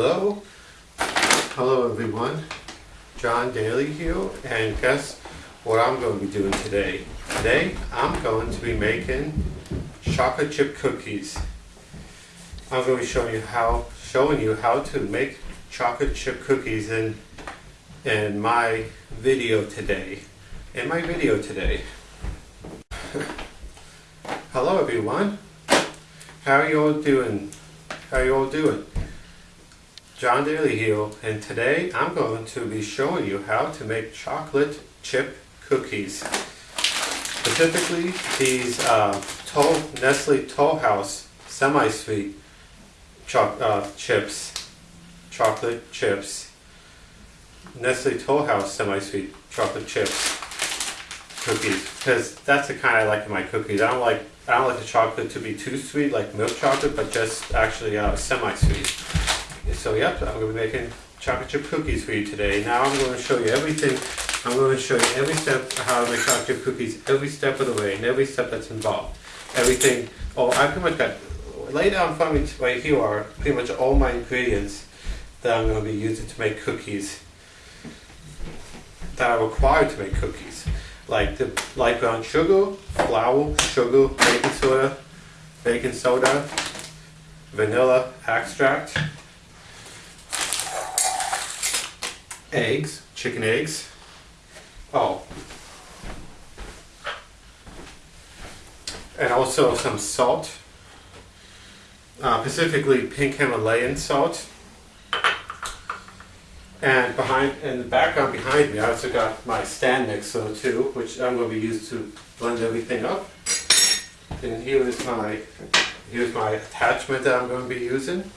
Hello, hello everyone. John Daly here, and guess what I'm going to be doing today? Today I'm going to be making chocolate chip cookies. I'm going to be showing you how showing you how to make chocolate chip cookies in in my video today. In my video today. Hello everyone. How are you all doing? How are you all doing? John Daly here, and today I'm going to be showing you how to make chocolate chip cookies. Specifically, these uh, Toll, Nestle Toll House semi-sweet cho uh, chips, chocolate chips. Nestle Toll House semi-sweet chocolate chips cookies, because that's the kind I like in my cookies. I don't like I don't like the chocolate to be too sweet, like milk chocolate, but just actually uh, semi-sweet. So yep, I'm going to be making chocolate chip cookies for you today. Now I'm going to show you everything. I'm going to show you every step how to make chocolate chip cookies, every step of the way, and every step that's involved. Everything. Oh, I pretty much got, lay down in front of me right here are pretty much all my ingredients that I'm going to be using to make cookies. That are required to make cookies. Like the light brown sugar, flour, sugar, baking soda, baking soda, vanilla extract, eggs, chicken eggs. Oh. And also some salt. Uh, specifically pink Himalayan salt. And behind, in the background behind me, I also got my stand mixer too, which I'm going to be used to blend everything up. And here is my, here's my attachment that I'm going to be using.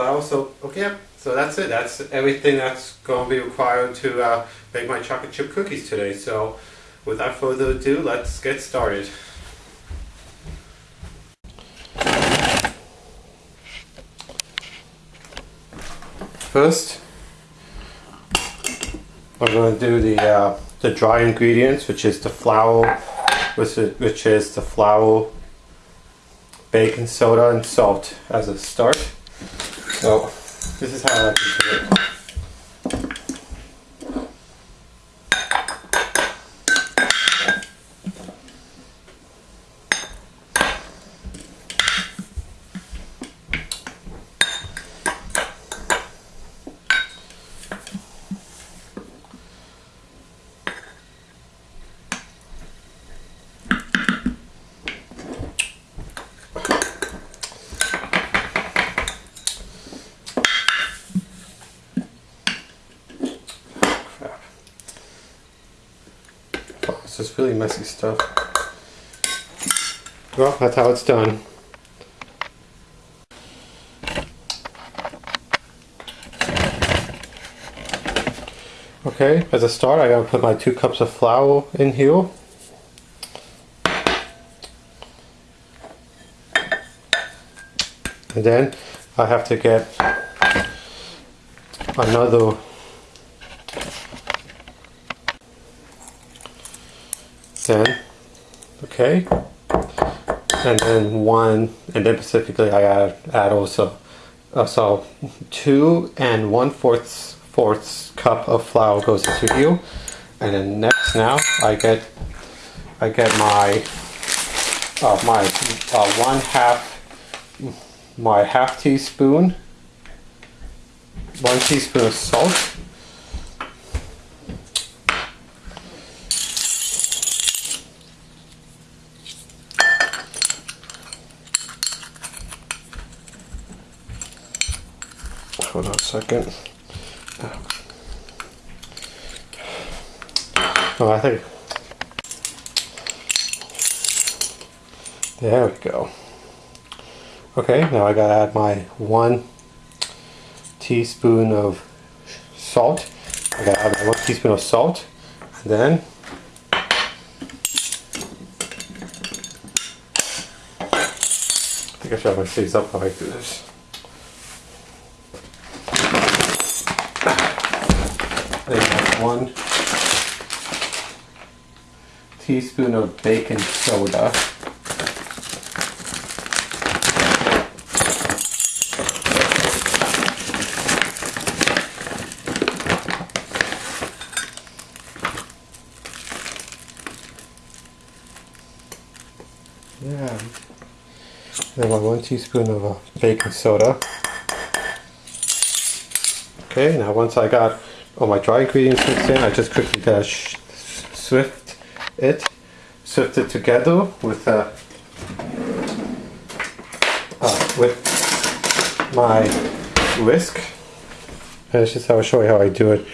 Flour. So okay, so that's it. That's everything that's going to be required to uh, make my chocolate chip cookies today. So without further ado, let's get started. First, we're going to do the uh, the dry ingredients, which is the flour, which is, which is the flour, baking soda, and salt as a start. So this is how I like to do it. It's just really messy stuff. Well, that's how it's done. Okay, as a start I gotta put my two cups of flour in here. And then I have to get another then okay. And then one and then specifically I add, add also uh, so two and one fourth fourth cup of flour goes into here and then next now I get I get my uh, my uh, one half my half teaspoon one teaspoon of salt hold on a second. Oh, I think. There we go. Okay, now I gotta add my one teaspoon of salt. I gotta add my one teaspoon of salt. And then I think I should have my sleeves up while I do this. One teaspoon of baking soda. Yeah. Then one teaspoon of uh, baking soda. Okay, now once I got all my dry ingredients mixed in, I just quickly uh, swift it, swift it together with uh, uh, with my whisk. And just how I show you how I do it.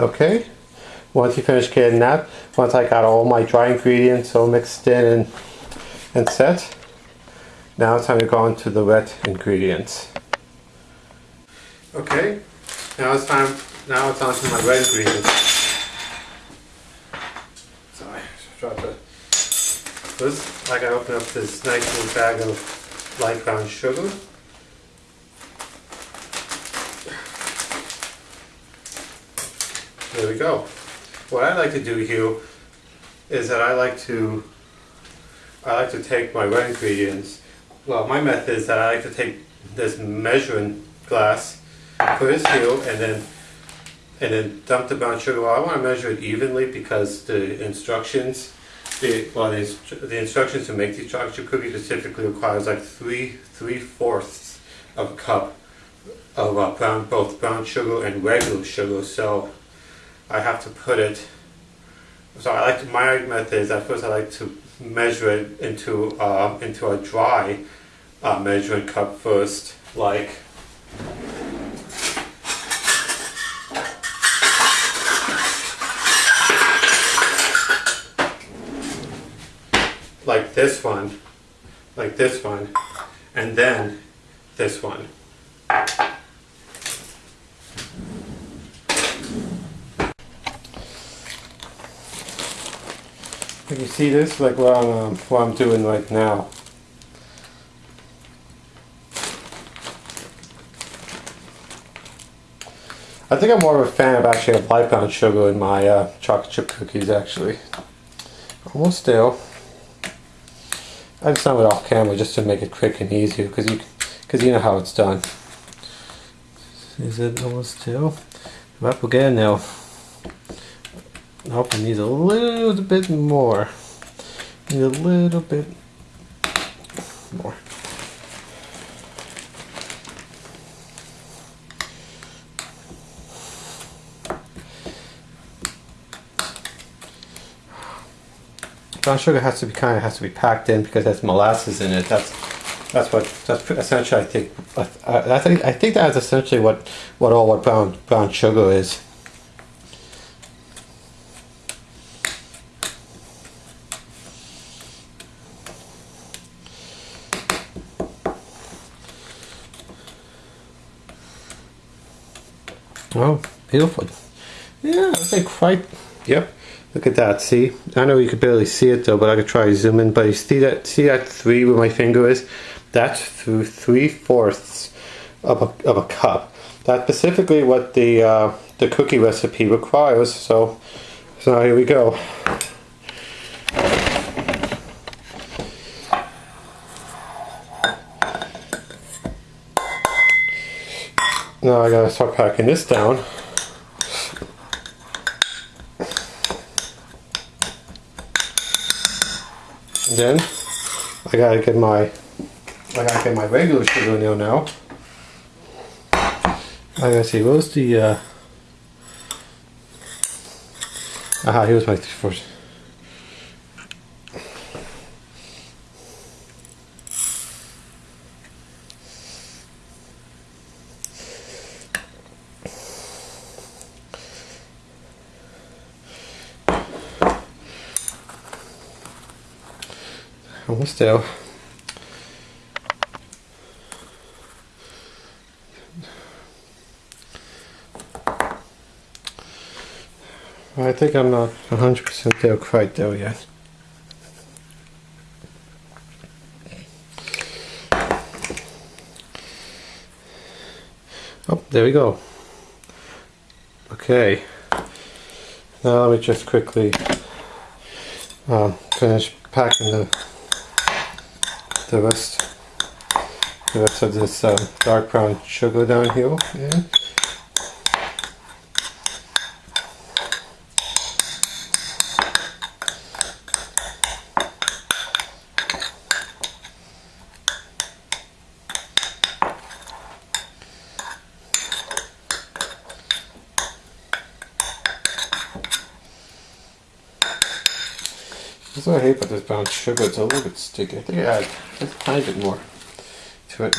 Okay, once you finish getting that, once I got all my dry ingredients all mixed in and, and set, now it's time to go on to the wet ingredients. Okay, now it's time, now it's on to my wet ingredients. Sorry, drop it. First, I gotta open up this nice little bag of light brown sugar. We go. What I like to do here is that I like to I like to take my wet ingredients. Well, my method is that I like to take this measuring glass, put it here, and then and then dump the brown sugar. Well, I want to measure it evenly because the instructions, the well, the, the instructions to make these chocolate chip cookies specifically requires like three three fourths of a cup of uh, brown both brown sugar and regular sugar. So I have to put it. So I like to, my method is at first I like to measure it into uh, into a dry uh, measuring cup first, like. Like this one, like this one, and then this one. You see this? Like what I'm, um, what I'm doing right now. I think I'm more of a fan of actually a light brown sugar in my uh, chocolate chip cookies actually. Almost still. I just done it off camera just to make it quick and easier because you because you know how it's done. Is it almost still? Up again now. Nope, it needs a little bit more. Need a little bit more. Brown sugar has to be kind of has to be packed in because there's molasses in it. That's that's what that's essentially I think. I, I think I think that's essentially what what all what brown brown sugar is. Oh, beautiful. Yeah, I think quite. Yep. Look at that. See, I know you could barely see it though, but I could try to zoom in. But you see that? See that three where my finger is? That's through three fourths of a of a cup. That's specifically what the uh, the cookie recipe requires. So, so here we go. Now I gotta start packing this down. And then I gotta get my I gotta get my regular sugar there now. I gotta see, what was the uh aha here's my first still. I think I'm not 100% there quite there yet. Oh, there we go. Okay. Now let me just quickly um, finish packing the the rest the rest of this um, dark brown sugar down here. That's what I hate about this brown sugar. It's a little bit sticky. I think I add just a tiny bit more to it.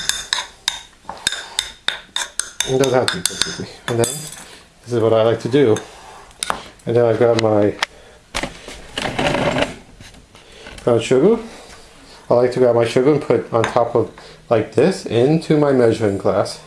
It doesn't have to be perfectly. And then this is what I like to do. And then I grab my brown sugar. I like to grab my sugar and put on top of like this into my measuring glass.